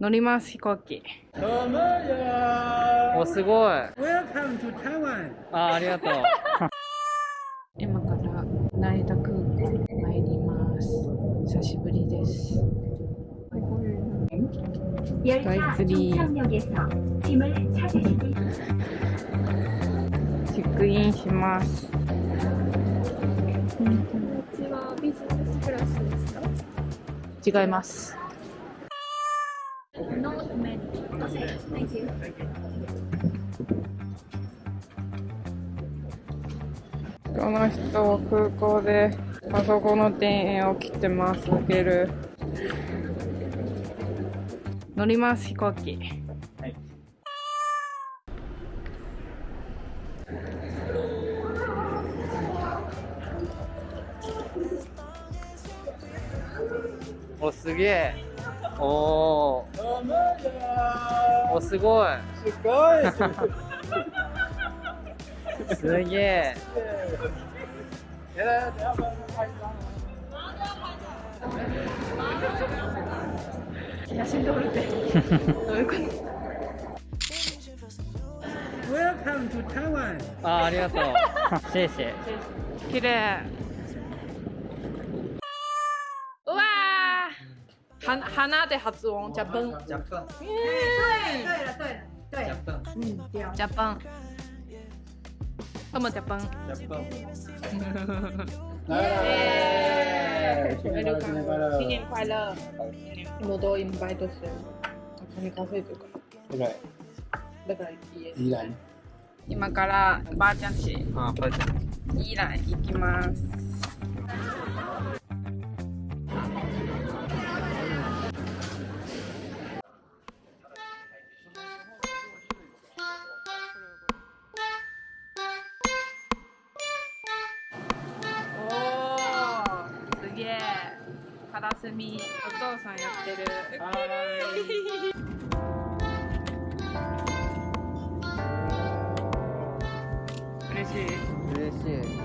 乗ります飛行機。おすごい。あありがとう。今から成田空港参ります。久しぶりです。スカイツリー。チェックインします。こちは。ビジネスクラスですか？違います。この人は空港であそこの庭園を切ってますゲル。乗ります飛行機。おすげえ。おー。什么呀おすごい。すごい。すげえ。等下等下帮我拍一张写真撮るって。どういうこと？Welcome to Taiwan あありがとう。シェイシェイ。綺麗うわーは鼻で発音。ジャパン。ジャパン。对对了对了对ジャパン。嗯对ジャパン。どうもジャパン。ジャパン。え新年快乐新年快乐新年快乐我都 invite してるお金稼いでる。から对不对だから家宜兰今からばあちゃんち。あばあちゃん。イラン行きますイえ。カラスミお父さんやってる。嬉しい。嬉しい。